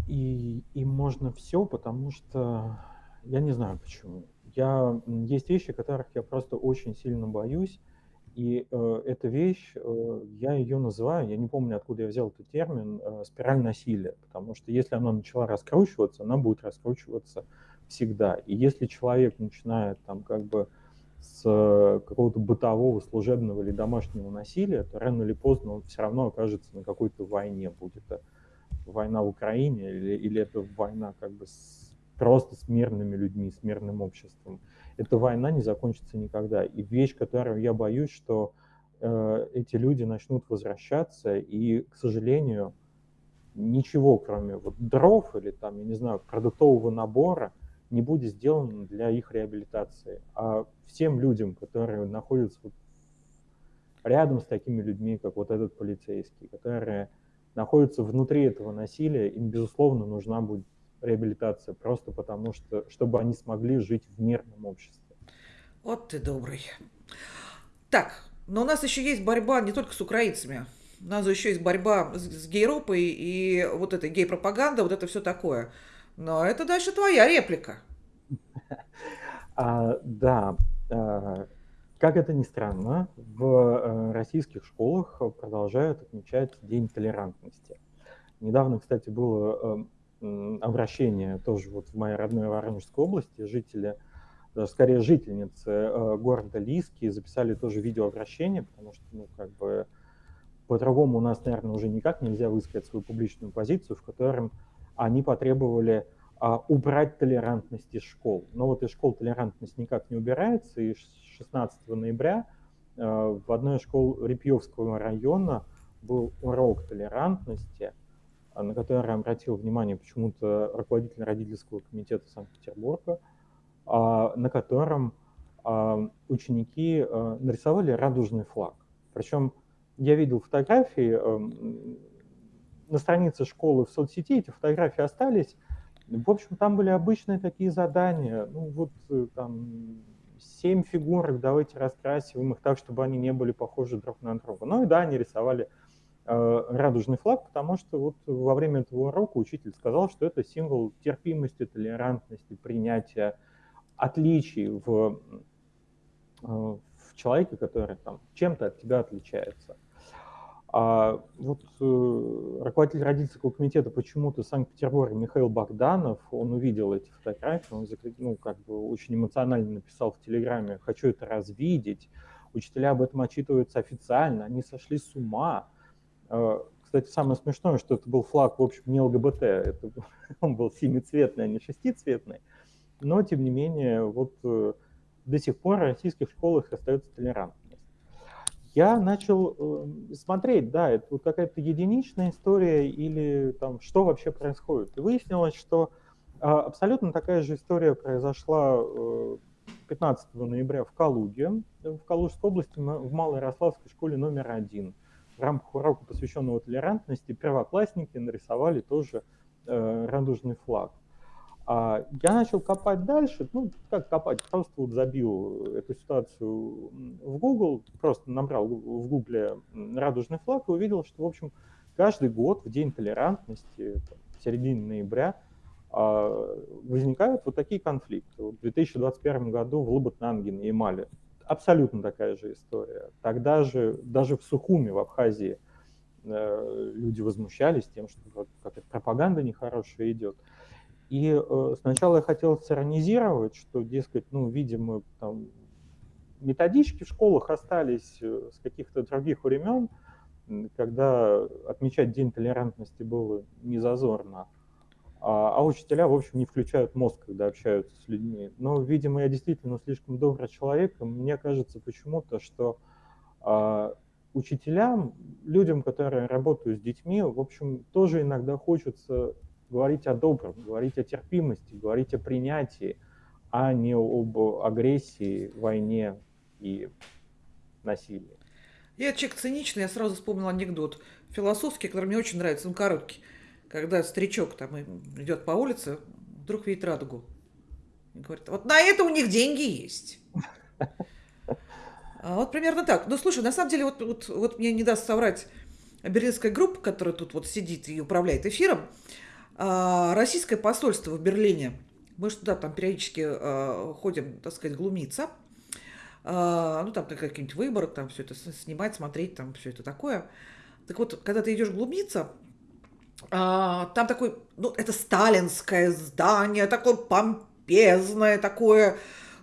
И им можно все, потому что я не знаю почему. Я, есть вещи, которых я просто очень сильно боюсь, и э, эта вещь, э, я ее называю, я не помню, откуда я взял этот термин, э, спираль насилия, потому что если она начала раскручиваться, она будет раскручиваться всегда. И если человек начинает там как бы с какого-то бытового, служебного или домашнего насилия, то рано или поздно он все равно окажется на какой-то войне, будет это война в Украине или, или это война как бы с, просто с мирными людьми, с мирным обществом эта война не закончится никогда. И вещь, которую я боюсь, что э, эти люди начнут возвращаться, и, к сожалению, ничего, кроме вот дров или там, я не знаю, продуктового набора, не будет сделано для их реабилитации. А всем людям, которые находятся вот рядом с такими людьми, как вот этот полицейский, которые находятся внутри этого насилия, им, безусловно, нужна будет реабилитация, просто потому что, чтобы они смогли жить в мирном обществе. Вот ты добрый. Так, но у нас еще есть борьба не только с украинцами. У нас еще есть борьба с, с гейропой и вот эта гей-пропаганда, вот это все такое. Но это дальше твоя реплика. А, да, а, как это ни странно, в э, российских школах продолжают отмечать День толерантности. Недавно, кстати, было эм, обращение тоже вот в моей родной Воронежской области. Жители, даже скорее жительницы э, города Лиски записали тоже видеообращение, потому что, ну, как бы по-другому у нас, наверное, уже никак нельзя высказать свою публичную позицию, в котором они потребовали а, убрать толерантность из школ. Но вот из школ толерантность никак не убирается, и 16 ноября э, в одной из школ Репьевского района был урок толерантности – а, на который обратил внимание почему-то руководитель родительского комитета Санкт-Петербурга, а, на котором а, ученики нарисовали радужный флаг. Причем я видел фотографии на странице школы в соцсети, эти фотографии остались. В общем, там были обычные такие задания. Ну, вот э, там семь фигурок, давайте раскрасим их так, чтобы они не были похожи друг на друга. Ну и да, они рисовали Э, радужный флаг, потому что вот во время этого урока учитель сказал, что это символ терпимости, толерантности, принятия отличий в, э, в человеке, который там чем-то от тебя отличается. А вот э, руководитель родительского комитета почему-то Санкт-Петербурга Михаил Богданов, он увидел эти фотографии, он ну, как бы очень эмоционально написал в Телеграме «хочу это развидеть», учителя об этом отчитываются официально, они сошли с ума, а, кстати, самое смешное, что это был флаг, в общем, не ЛГБТ, это, он был семицветный, а не шестицветный. Но, тем не менее, вот э, до сих пор в российских школах остается толерантность. Я начал э, смотреть, да, это какая-то единичная история или там что вообще происходит. И выяснилось, что а, абсолютно такая же история произошла 15 э, ноября в Калуге, в Калужской области, в Малоярославской школе номер один – в рамках урока, посвященного толерантности, первоклассники нарисовали тоже э, радужный флаг. А я начал копать дальше, ну, как копать, просто вот забил эту ситуацию в Google, просто набрал в Google радужный флаг и увидел, что, в общем, каждый год в День толерантности, в середине ноября, а, возникают вот такие конфликты. В 2021 году в Лабытнанге на Ямале абсолютно такая же история. Тогда же, даже в Сухуме, в Абхазии, э, люди возмущались тем, что вот какая-то пропаганда нехорошая идет. И э, сначала я хотел сиронизировать, что, дескать, ну, видимо, там методички в школах остались э, с каких-то других времен, когда отмечать День толерантности было не зазорно. А, а учителя, в общем, не включают мозг, когда общаются с людьми. Но, видимо, я действительно слишком добрый человек, и мне кажется почему-то, что а, учителям, людям, которые работают с детьми, в общем, тоже иногда хочется говорить о добром, говорить о терпимости, говорить о принятии, а не об агрессии, войне и насилии. Я человек циничный, я сразу вспомнил анекдот философский, который мне очень нравится, он короткий когда старичок там идет по улице, вдруг видит радугу. Говорят, вот на это у них деньги есть. А вот примерно так. Ну, слушай, на самом деле, вот, вот, вот мне не даст соврать берлинская группа, которая тут вот сидит и управляет эфиром, российское посольство в Берлине, мы же туда там периодически а, ходим, так сказать, глумиться, а, ну, там какие-нибудь выборы, там все это снимать, смотреть, там все это такое. Так вот, когда ты идешь глумиться, а, там такой, ну, это сталинское здание, такое помпезное, такое,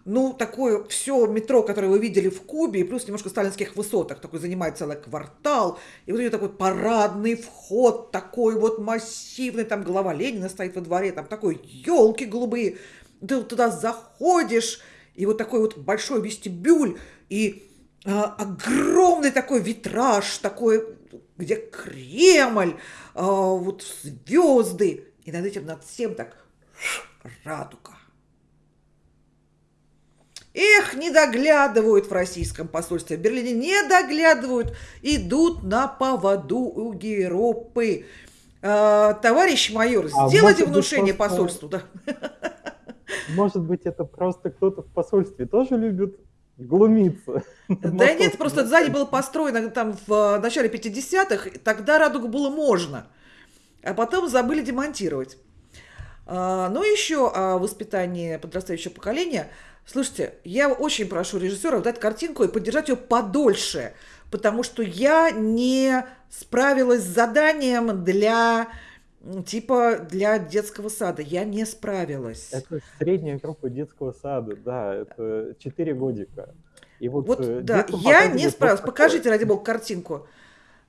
ну, такое все метро, которое вы видели в Кубе, плюс немножко сталинских высотах, такой занимает целый квартал, и вот у нее такой парадный вход, такой вот массивный, там голова Ленина стоит во дворе, там такой елки голубые, ты туда заходишь, и вот такой вот большой вестибюль, и а, огромный такой витраж, такой, где Кремль, а, вот звезды, и над этим, над всем так радуга. Эх, не доглядывают в российском посольстве в Берлине, не доглядывают, идут на поводу у Геропы. А, товарищ майор, а сделайте внушение просто... посольству. Да. Может быть, это просто кто-то в посольстве тоже любит глумиться. Да нет, просто сзади было построено там в э, начале 50-х, тогда радугу было можно, а потом забыли демонтировать. А, ну, еще о воспитании подрастающего поколения. Слушайте, я очень прошу режиссеров дать картинку и поддержать ее подольше, потому что я не справилась с заданием для типа для детского сада. Я не справилась. Это средняя группа детского сада, да, это 4 годика. И вот, вот э, да, я не справилась. Покажите, ради бога, картинку.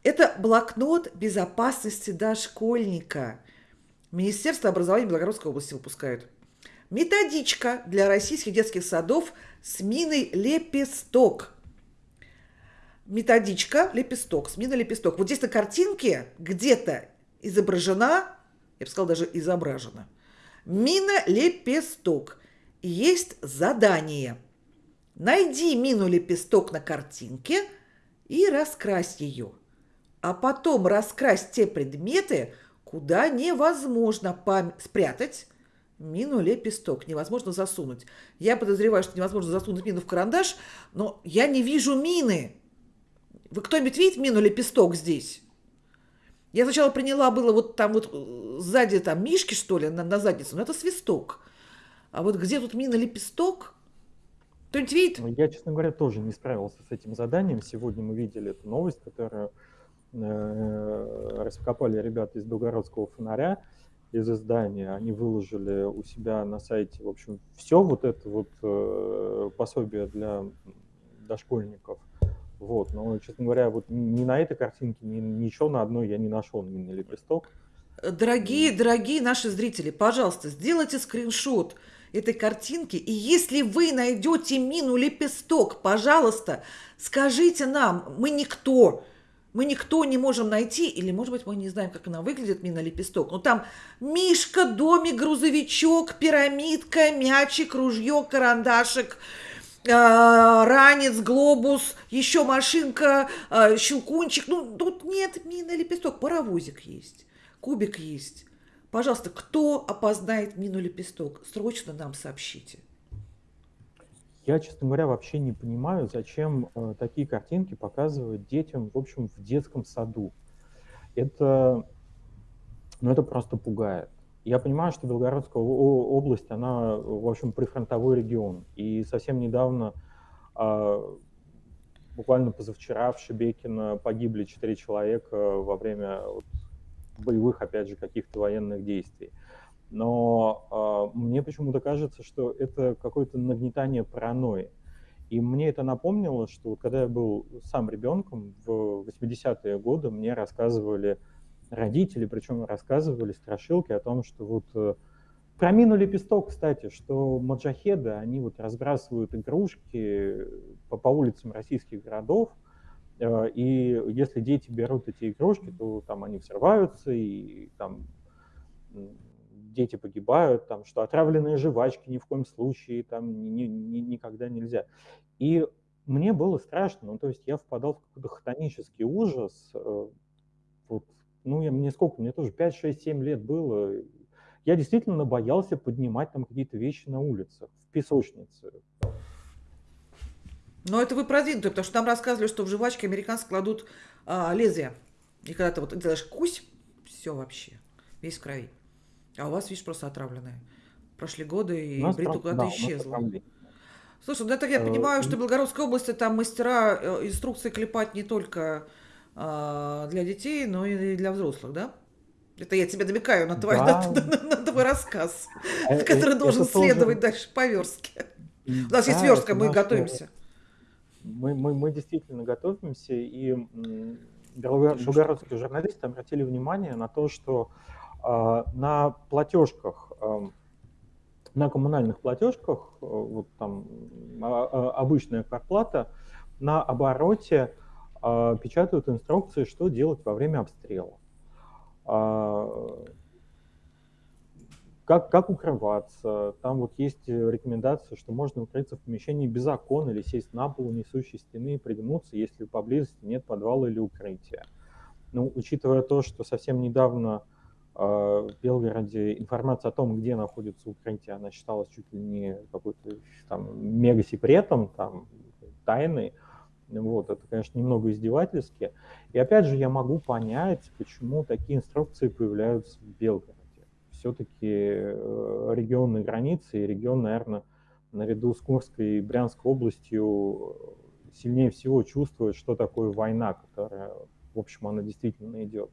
Это блокнот безопасности дошкольника. Министерство образования Белгородской области выпускают. Методичка для российских детских садов с миной лепесток. Методичка лепесток, с миной лепесток. Вот здесь на картинке где-то изображена, я бы сказала, даже изображена, мина лепесток. Есть задание. Найди мину лепесток на картинке и раскрась ее. А потом раскрась те предметы, куда невозможно спрятать мину лепесток. Невозможно засунуть. Я подозреваю, что невозможно засунуть мину в карандаш, но я не вижу мины. Вы кто-нибудь видит мину лепесток здесь? Я сначала приняла было вот там вот э, сзади там мишки, что ли, на, на задницу, но это свисток. А вот где тут мина лепесток? Кто-нибудь видит? Ну, я, честно говоря, тоже не справился с этим заданием. Сегодня мы видели эту новость, которую э, раскопали ребята из Белгородского фонаря, из издания. Они выложили у себя на сайте, в общем, все вот это вот э, пособие для дошкольников – вот, но, честно говоря, вот ни на этой картинке, ни ничего на одной я не нашел, ни на лепесток. Дорогие, дорогие наши зрители, пожалуйста, сделайте скриншот этой картинки, и если вы найдете мину лепесток, пожалуйста, скажите нам, мы никто, мы никто не можем найти, или, может быть, мы не знаем, как она выглядит, мина лепесток, но там мишка, домик, грузовичок, пирамидка, мячик, ружье, карандашик – а, ранец, глобус, еще машинка, а, щелкунчик. Ну, тут нет мины лепесток, паровозик есть, кубик есть. Пожалуйста, кто опознает мину лепесток, срочно нам сообщите. Я, честно говоря, вообще не понимаю, зачем э, такие картинки показывать детям, в общем, в детском саду. Это, ну, это просто пугает. Я понимаю, что Белгородская область, она, в общем, прифронтовой регион. И совсем недавно, а, буквально позавчера в Шебекино погибли четыре человека во время вот, боевых, опять же, каких-то военных действий. Но э, мне почему-то кажется, что это какое-то нагнетание паранойи. И мне это напомнило, что когда я был сам ребенком в 80-е годы, мне рассказывали родители, причем рассказывали страшилки о том, что вот э, про мину лепесток, кстати, что маджахеды, они вот разбрасывают игрушки по, по улицам российских городов, э, и если дети берут эти игрушки, то там они взрываются, и там дети погибают, там, что отравленные жвачки ни в коем случае, там ни, ни, никогда нельзя. И мне было страшно, ну, то есть я впадал в какой-то хтонический ужас, э, вот ну, я, мне сколько, мне тоже 5, 6, 7 лет было. Я действительно боялся поднимать там какие-то вещи на улицах, в песочнице. Но это вы продвинутые, потому что там рассказывали, что в жвачке американцы кладут а, лезвие. И когда ты вот делаешь кусь, все вообще, весь в крови. А у вас, видишь, просто отравленное. Прошли годы, и Бриту куда-то да, исчезла. Слушай, ну так я э, понимаю, что в Белгородской области там мастера э, инструкции клепать не только а, для детей, но и для взрослых, да? Это я тебе намекаю на твой, да. на, на, на твой рассказ, э, который должен следовать дальше по верстке. У нас есть верстка, мы готовимся. Мы, мы, мы действительно готовимся, и белгородские журналисты обратили внимание на то, что на платежках, на коммунальных платежках, э, вот там э, обычная квартплата, на обороте печатают инструкции, что делать во время обстрела как, как укрываться. Там вот есть э, рекомендация, что можно укрыться в помещении без окон или сесть на пол несущей стены и пригнуться, если поблизости нет подвала или укрытия. Ну, учитывая то, что совсем недавно в Белгороде информация о том, где находится укрытие, она считалась чуть ли не какой-то там мега-секретом, там, тайной, вот, это, конечно, немного издевательски. И опять же, я могу понять, почему такие инструкции появляются в Белгороде все-таки э, регионные границы и регион, наверное, наряду с Курской и Брянской областью э, сильнее всего чувствует, что такое война, которая, в общем, она действительно идет.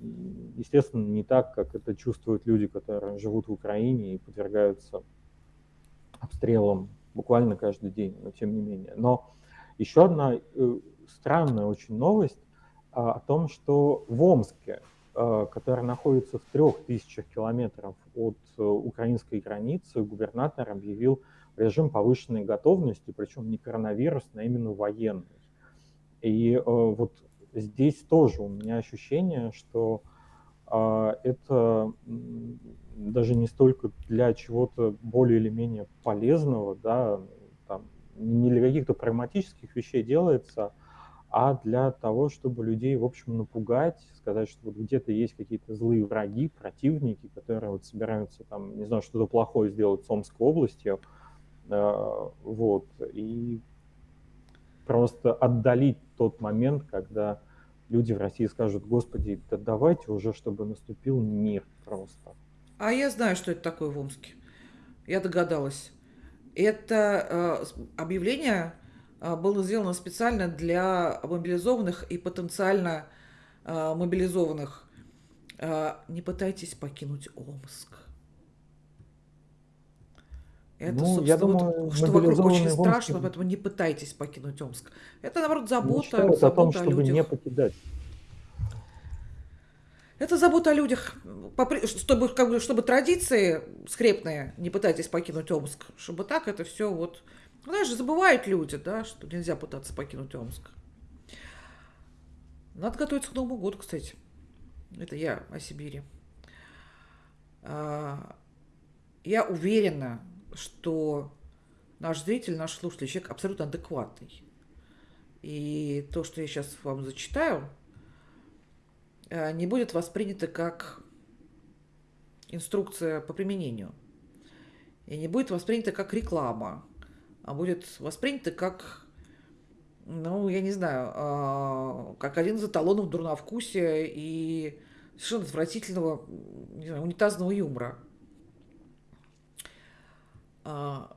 Естественно, не так, как это чувствуют люди, которые живут в Украине и подвергаются обстрелам буквально каждый день, но тем не менее. Но еще одна э, странная очень новость а, о том, что в Омске Э, который находится в трех тысячах километров от э, украинской границы, губернатор объявил режим повышенной готовности, причем не коронавирусный, а именно военный. И э, вот здесь тоже у меня ощущение, что это даже не столько для чего-то более или менее полезного, да, там, не для каких-то прагматических вещей делается, а для того, чтобы людей, в общем, напугать, сказать, что вот где-то есть какие-то злые враги, противники, которые вот собираются там, не знаю, что-то плохое сделать с Омской областью, э, вот, и просто отдалить тот момент, когда люди в России скажут, господи, да давайте уже, чтобы наступил мир просто. А я знаю, что это такое в Омске. Я догадалась. Это э, объявление а, было сделано специально для мобилизованных и потенциально а, мобилизованных. А, не пытайтесь покинуть Омск. Это, ну, я думаю, вот, что вокруг очень страшно, Омске... поэтому не пытайтесь покинуть Омск. Это, наоборот, забота, забота о том, чтобы людях. не покидать. Это забота о людях, чтобы, как бы, чтобы традиции скрепные, не пытайтесь покинуть Омск, чтобы так это все вот знаешь, забывают люди, да, что нельзя пытаться покинуть Омск. Надо готовиться к Новому году, кстати. Это я о Сибири. А, я уверена, что наш зритель, наш слушатель, человек абсолютно адекватный. И то, что я сейчас вам зачитаю, а, не будет воспринято как инструкция по применению. И не будет воспринято как реклама а будет воспринято как, ну, я не знаю, а, как один из эталонов дурновкусия и совершенно отвратительного, не знаю, унитазного юмора. А,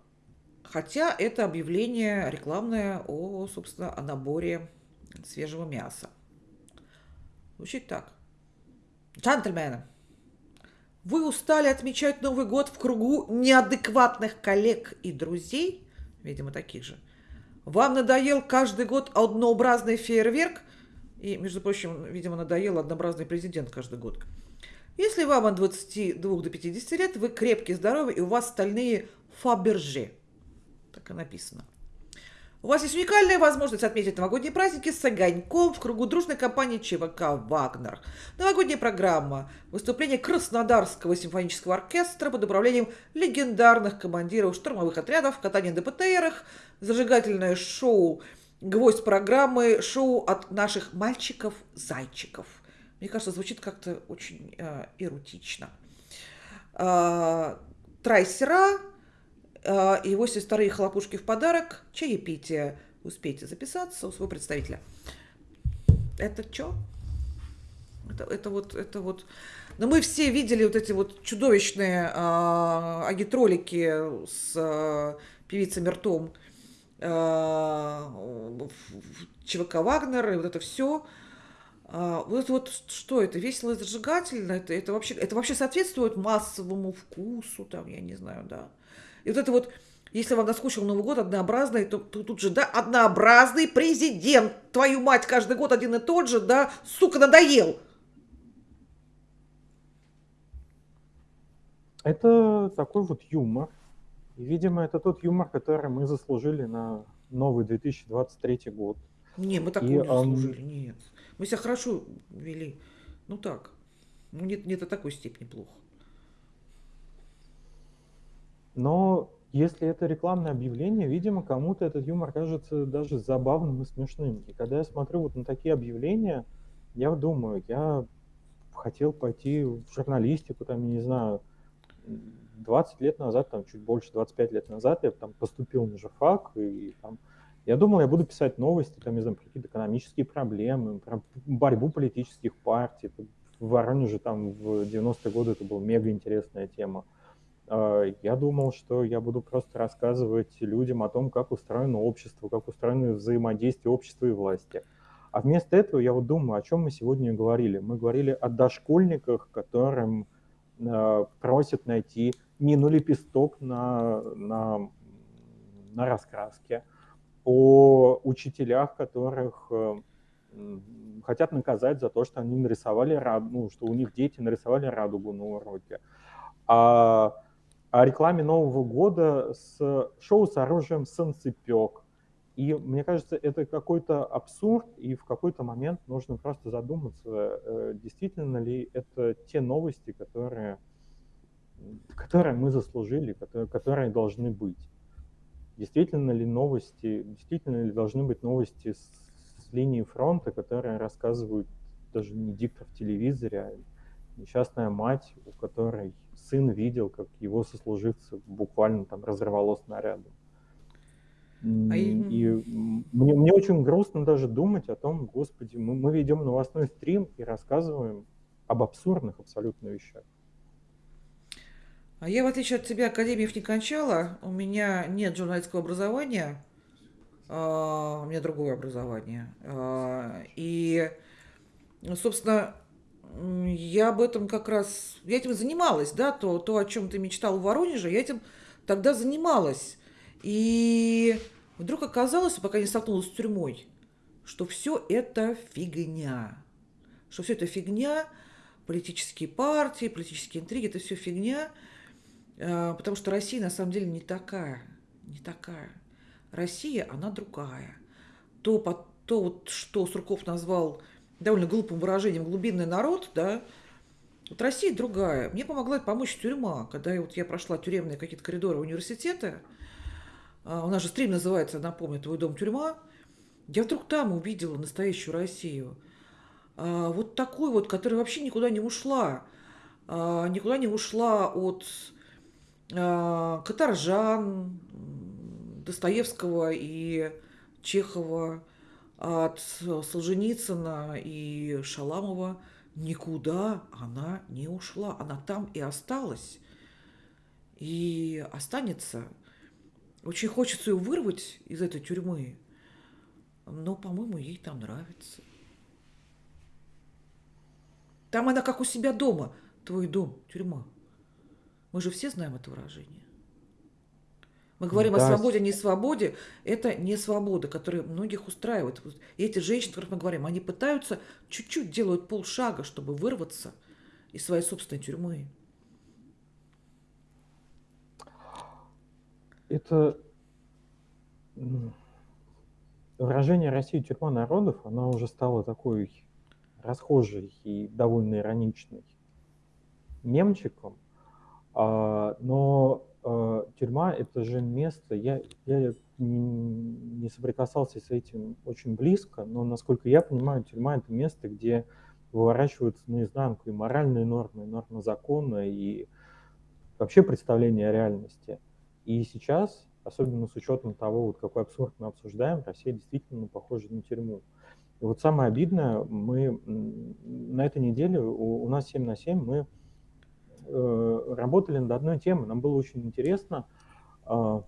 хотя это объявление рекламное о, собственно, о наборе свежего мяса. Звучит так. Джентльмены, вы устали отмечать Новый год в кругу неадекватных коллег и друзей? видимо, таких же. Вам надоел каждый год однообразный фейерверк? И, между прочим, видимо, надоел однообразный президент каждый год. Если вам от 22 до 50 лет, вы крепкий, здоровый, и у вас стальные фаберже. Так и написано. У вас есть уникальная возможность отметить новогодние праздники с огоньком в кругу дружной компании ЧВК «Вагнер». Новогодняя программа. Выступление Краснодарского симфонического оркестра под управлением легендарных командиров штурмовых отрядов, катание на ДПТРах, зажигательное шоу, гвоздь программы, шоу от наших мальчиков-зайчиков. Мне кажется, звучит как-то очень э, эротично. э, трайсера, э, и 82 хлопушки в подарок, чаепитие. Успейте записаться у своего представителя. Это что? Это, это вот, это вот. Но мы все видели вот эти вот чудовищные э, агитролики с э, певицей Мертом э, ЧВК Вагнер и вот это все. А, вот вот что это? Весело и зажигательно? Это, это, вообще, это вообще соответствует массовому вкусу, там, я не знаю, да. И вот это вот, если вам наскучил Новый год однообразный, то, то тут же, да, однообразный президент, твою мать, каждый год один и тот же, да, сука, надоел. Это такой вот юмор. И, видимо, это тот юмор, который мы заслужили на новый 2023 год. Не, мы такого и, не заслужили, um... нет. Мы себя хорошо вели. Ну так. Ну, нет, не до такой степени плохо. Но если это рекламное объявление, видимо, кому-то этот юмор кажется даже забавным и смешным. И когда я смотрю вот на такие объявления, я думаю, я хотел пойти в журналистику, там, я не знаю, 20 лет назад, там, чуть больше, 25 лет назад я там поступил на журфак, и там, я думал, я буду писать новости, там, не знаю, про какие-то экономические проблемы, про борьбу политических партий. В Воронеже там в 90-е годы это была мега интересная тема. А, я думал, что я буду просто рассказывать людям о том, как устроено общество, как устроено взаимодействие общества и власти. А вместо этого я вот думаю, о чем мы сегодня говорили. Мы говорили о дошкольниках, которым э, просят найти мину лепесток на, на, на раскраске, о учителях, которых э, хотят наказать за то, что они нарисовали ну, что у них дети нарисовали радугу на уроке. А, о рекламе Нового года с шоу с оружием «Санцепек». И мне кажется, это какой-то абсурд, и в какой-то момент нужно просто задуматься, э, действительно ли это те новости, которые, которые мы заслужили, которые, которые должны быть действительно ли новости, действительно ли должны быть новости с, с линии фронта, которые рассказывают даже не диктор в телевизоре, а несчастная мать, у которой сын видел, как его сослуживцы буквально там разорвало снарядом. А и мне, мне очень грустно даже думать о том, господи, мы, мы ведем новостной стрим и рассказываем об абсурдных абсолютно вещах. А я, в отличие от тебя, академиев не кончала. У меня нет журналистского образования. А, у меня другое образование. А, и, собственно, я об этом как раз... Я этим занималась, да, то, то о чем ты мечтал в Воронеже, я этим тогда занималась. И вдруг оказалось, пока не столкнулась с тюрьмой, что все это фигня. Что все это фигня, политические партии, политические интриги, это все фигня. А, потому что Россия на самом деле не такая, не такая. Россия, она другая. То, то вот, что Сурков назвал довольно глупым выражением «глубинный народ», да, вот Россия другая. Мне помогла помочь тюрьма, когда я, вот я прошла тюремные какие-то коридоры университета. А, у нас же стрим называется, напомню, «Твой дом тюрьма». Я вдруг там увидела настоящую Россию. А, вот такую вот, которая вообще никуда не ушла. Никуда не ушла от а, Каторжан, Достоевского и Чехова, от Солженицына и Шаламова никуда она не ушла. Она там и осталась. И останется. Очень хочется ее вырвать из этой тюрьмы. Но, по-моему, ей там нравится. Там она как у себя дома. Твой дом, тюрьма. Мы же все знаем это выражение. Мы говорим да. о свободе, не свободе. Это не свобода, которая многих устраивает. И эти женщины, о которых мы говорим, они пытаются, чуть-чуть делают полшага, чтобы вырваться из своей собственной тюрьмы. Это выражение России тюрьма народов, она уже стала такой расхожей и довольно ироничной мемчиком. А, но тюрьма это же место, я, я не соприкасался с этим очень близко, но насколько я понимаю, тюрьма это место, где выворачиваются наизнанку и моральные нормы, и нормы закона, и вообще представление о реальности. И сейчас, особенно с учетом того, вот какой абсурд мы обсуждаем, Россия действительно похожа на тюрьму. И вот самое обидное, мы на этой неделе, у, у нас 7 на 7, мы э, работали над одной темой. Нам было очень интересно, э,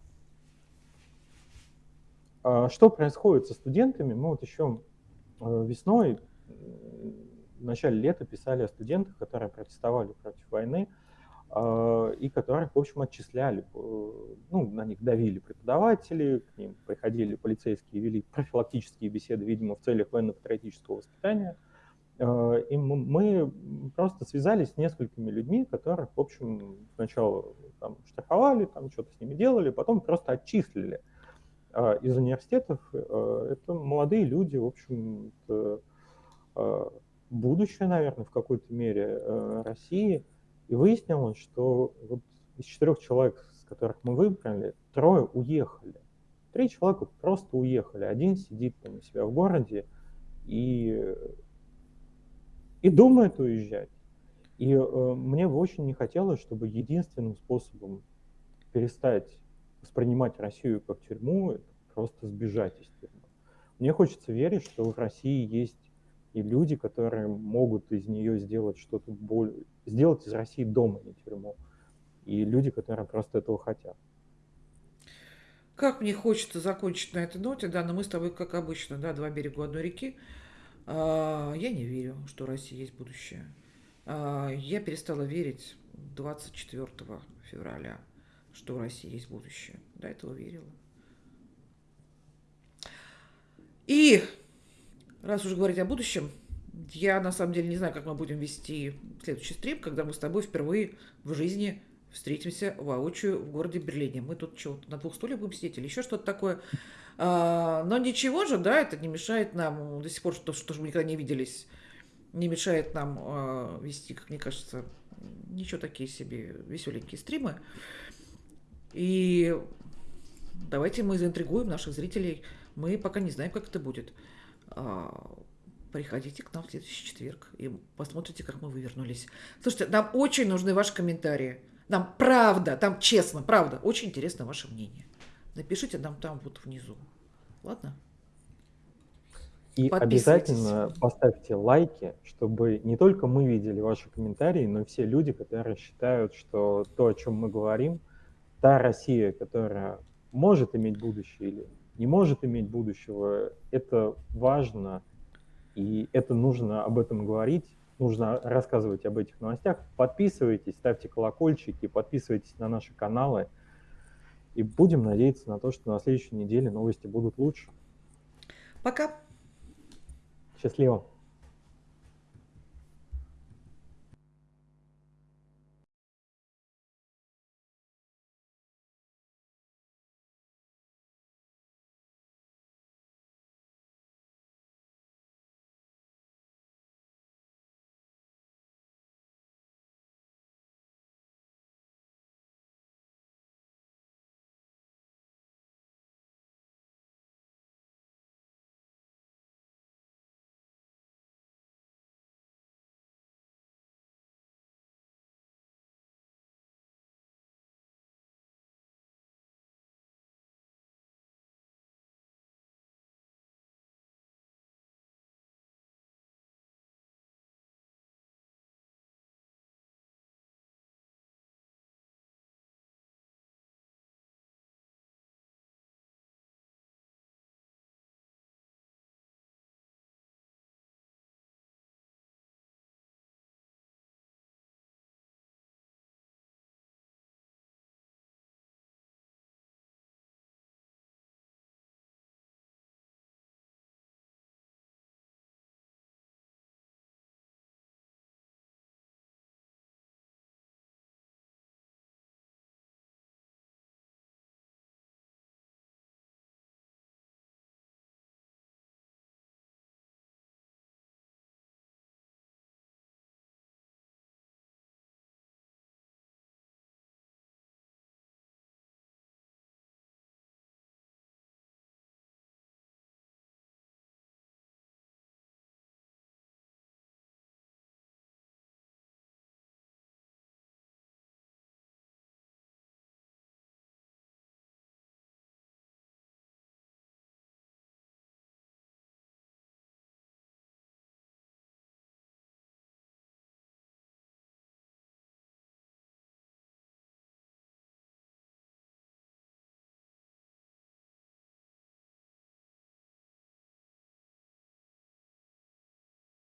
э, что происходит со студентами. Мы вот еще э, весной, в начале лета писали о студентах, которые протестовали против войны. А, и которых, в общем, отчисляли. Ну, на них давили преподаватели, к ним приходили полицейские, вели профилактические беседы, видимо, в целях военно-патриотического воспитания. А, и мы просто связались с несколькими людьми, которых, в общем, сначала там, штрафовали, там что-то с ними делали, потом просто отчислили а, из университетов. Это молодые люди, в общем, будущее, наверное, в какой-то мере России – и выяснилось, что вот из четырех человек, с которых мы выбрали, трое уехали. Три человека просто уехали. Один сидит там у себя в городе и, и думает уезжать. И э, мне бы очень не хотелось, чтобы единственным способом перестать воспринимать Россию как тюрьму, это просто сбежать из тюрьмы. Мне хочется верить, что в России есть и люди, которые могут из нее сделать что-то более, сделать из России дом, а не тюрьму. И люди, которые просто этого хотят. Как мне хочется закончить на этой ноте, да, но мы с тобой, как обычно, да, два берега одной реки. А, я не верю, что у России есть будущее. А, я перестала верить 24 февраля, что у России есть будущее. До этого верила. И раз уже говорить о будущем, я на самом деле не знаю, как мы будем вести следующий стрим, когда мы с тобой впервые в жизни встретимся воочию в городе Берлине. Мы тут что, на двух стульях будем сидеть или еще что-то такое. А, но ничего же, да, это не мешает нам до сих пор, что, что мы никогда не виделись, не мешает нам а, вести, как мне кажется, ничего такие себе веселенькие стримы. И давайте мы заинтригуем наших зрителей. Мы пока не знаем, как это будет. А, приходите к нам в следующий четверг и посмотрите, как мы вывернулись. Слушайте, нам очень нужны ваши комментарии. Нам правда, там честно, правда, очень интересно ваше мнение. Напишите нам там вот внизу. Ладно? И обязательно поставьте лайки, чтобы не только мы видели ваши комментарии, но и все люди, которые считают, что то, о чем мы говорим, та Россия, которая может иметь будущее или не может иметь будущего, это важно, и это нужно об этом говорить, нужно рассказывать об этих новостях. Подписывайтесь, ставьте колокольчики, подписывайтесь на наши каналы, и будем надеяться на то, что на следующей неделе новости будут лучше. Пока. Счастливо.